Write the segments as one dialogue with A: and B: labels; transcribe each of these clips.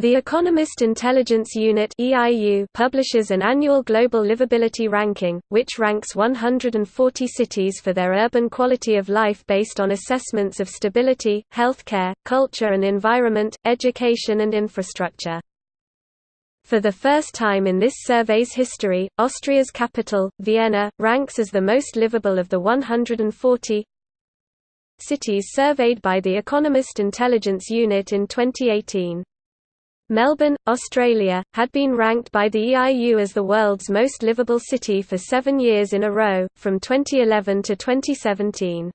A: The Economist Intelligence Unit publishes an annual global livability ranking, which ranks 140 cities for their urban quality of life based on assessments of stability, healthcare, culture and environment, education and infrastructure. For the first time in this survey's history, Austria's capital, Vienna, ranks as the most livable of the 140 cities surveyed by the Economist Intelligence Unit in 2018. Melbourne, Australia, had been ranked by the EIU as the world's most livable city for seven years in a row, from 2011 to 2017.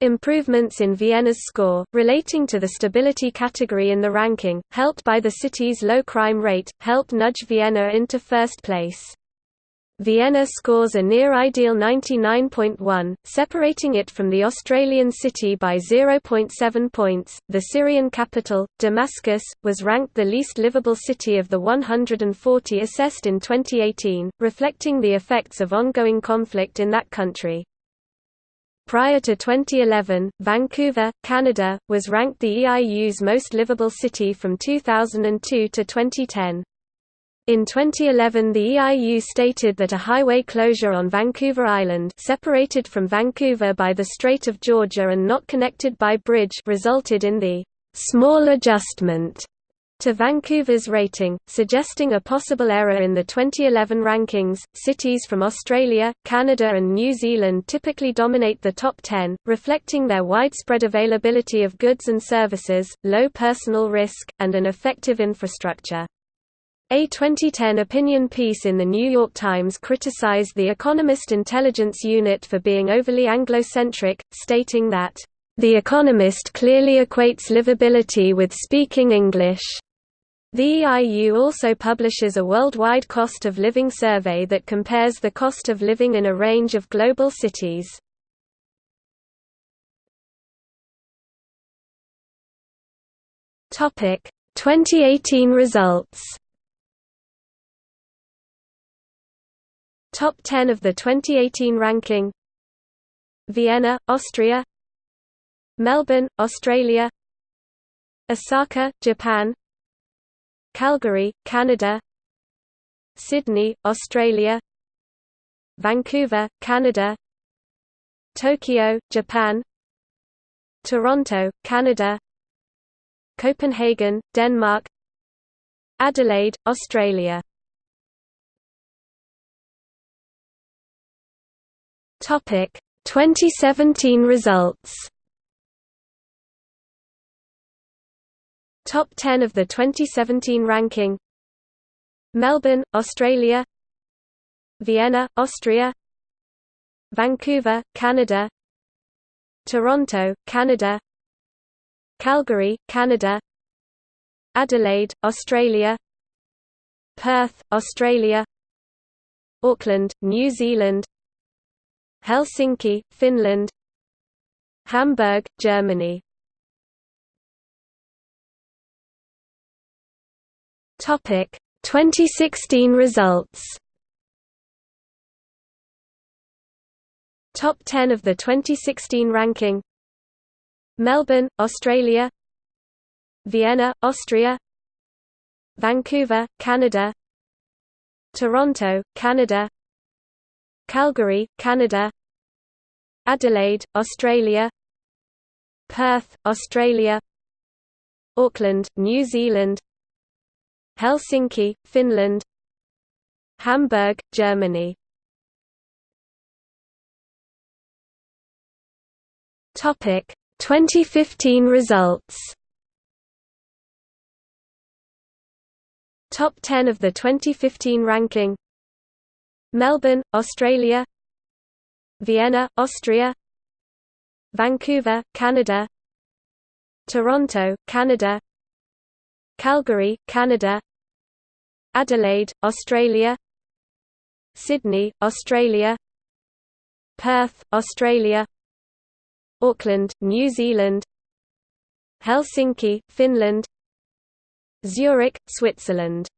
A: Improvements in Vienna's score, relating to the stability category in the ranking, helped by the city's low crime rate, helped nudge Vienna into first place. Vienna scores a near-ideal 99.1, separating it from the Australian city by 0.7 points. The Syrian capital, Damascus, was ranked the least livable city of the 140 assessed in 2018, reflecting the effects of ongoing conflict in that country. Prior to 2011, Vancouver, Canada, was ranked the EIU's most livable city from 2002 to 2010. In 2011 the EIU stated that a highway closure on Vancouver Island separated from Vancouver by the Strait of Georgia and not connected by bridge resulted in the «small adjustment» to Vancouver's rating, suggesting a possible error in the 2011 rankings. Cities from Australia, Canada, and New Zealand typically dominate the top 10, reflecting their widespread availability of goods and services, low personal risk, and an effective infrastructure. A 2010 opinion piece in The New York Times criticized The Economist Intelligence Unit for being overly Anglo-centric, stating that, "...The Economist clearly equates livability with speaking English." The EIU also publishes a worldwide cost of living survey that compares the cost of living in a range of global cities. Topic: 2018 results. Top 10 of the 2018 ranking. Vienna, Austria. Melbourne, Australia. Osaka, Japan. Calgary, Canada. Sydney, Australia. Vancouver, Canada. Tokyo, Japan. Toronto, Canada. Copenhagen, Denmark. Adelaide, Australia Topic 2017 results. Top 10 of the 2017 ranking. Melbourne, Australia. Vienna, Austria. Vancouver, Canada. Toronto, Canada. Calgary, Canada. Adelaide, Australia. Perth, Australia. Auckland, New Zealand Helsinki, Finland. Hamburg, Germany. Topic 2016 results. Top 10 of the 2016 ranking. Melbourne, Australia. Vienna, Austria. Vancouver, Canada. Toronto, Canada Calgary, Canada Adelaide, Australia Perth, Australia Auckland, New Zealand Helsinki, Finland Hamburg, Germany. Topic 2015 results. Top 10 of the 2015 ranking Melbourne, Australia Vienna, Austria Vancouver, Canada Toronto, Canada Calgary, Canada Adelaide, Australia Sydney, Australia Perth, Australia Auckland, New Zealand Helsinki, Finland Zurich, Switzerland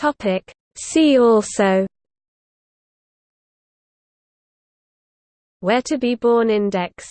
B: Topic. See also
A: Where to be born index